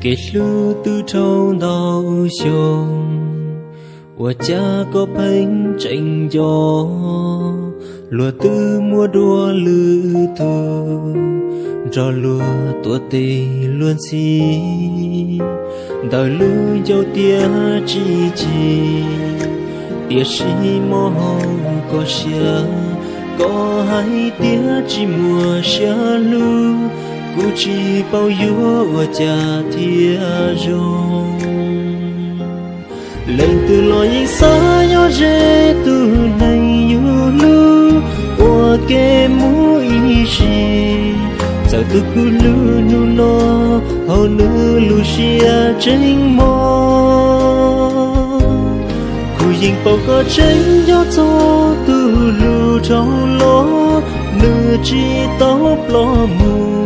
给路途中到胸，我家có bánh tranh gió lúa tư mua đua lư thơ cho lúa tua tì luôn xí đời lư dâu tia chi chi tia sĩ mô hồng có xia có hai tia chỉ mùa xia lư cú chỉ bao yêu cha thia rong. Lên từ lối xa yo dễ từ này yu lu o kề mũi i shi giờ tu cu lu nu no hầu nu lu xia tranh mò. Cu yin bao có chân yo cho từ lu trong lo nu chi tóc lo mu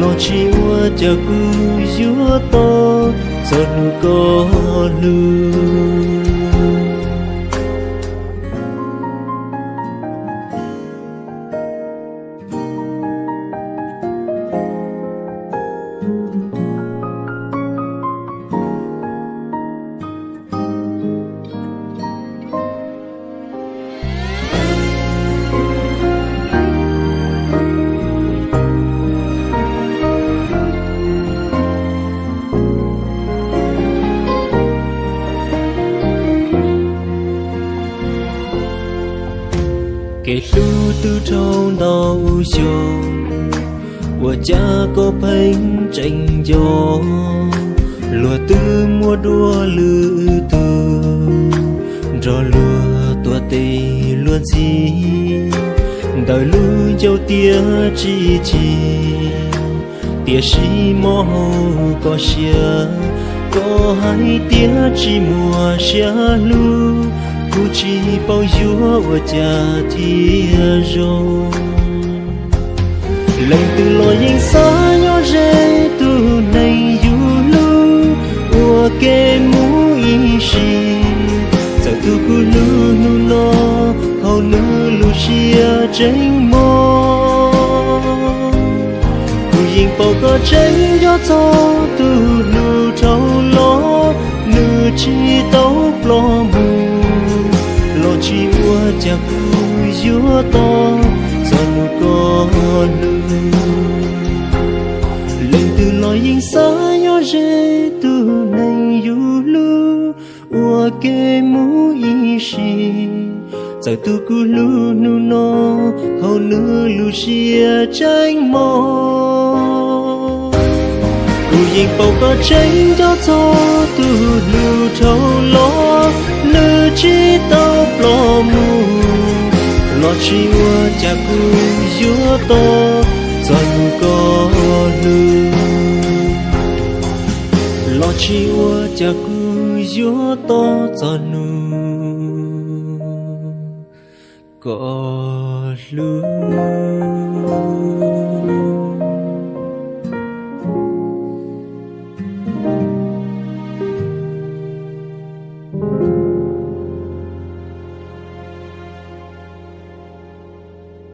lo chi cho cha ku yu to có nu 给路途中到胸，我家có bánh tranh gió lúa tư mua đua lư tư rồi lúa tua tì luôn gì đời lưu dâu tia chi chi tia sĩ mô hầu có xia có hai tia chỉ mùa xia lưu cu chi bao yêu ở cha thia rô lần từ lối yên xa nhỏ rê tu này yu lu ua kê mu y shi giờ tu cu lu nu lo hầu lu lu xia tranh mô cu yên bao có tranh gió cho tu lu trâu lo nu chi tấu lo mù chi ua cha cu yu to dần có lu lên từ lối yên xa nhỏ rê từ này dù lu ua kê mu y shi giờ tu cu lu nu no hầu nữ lu xia tranh mò. Cu yên bao có tranh cho cho từ lu thâu lo nữ chi tao lo nó lo chi ua cha cu yu to, dần có lư lo chi ua cha cu giữa to, dần nu có lưu.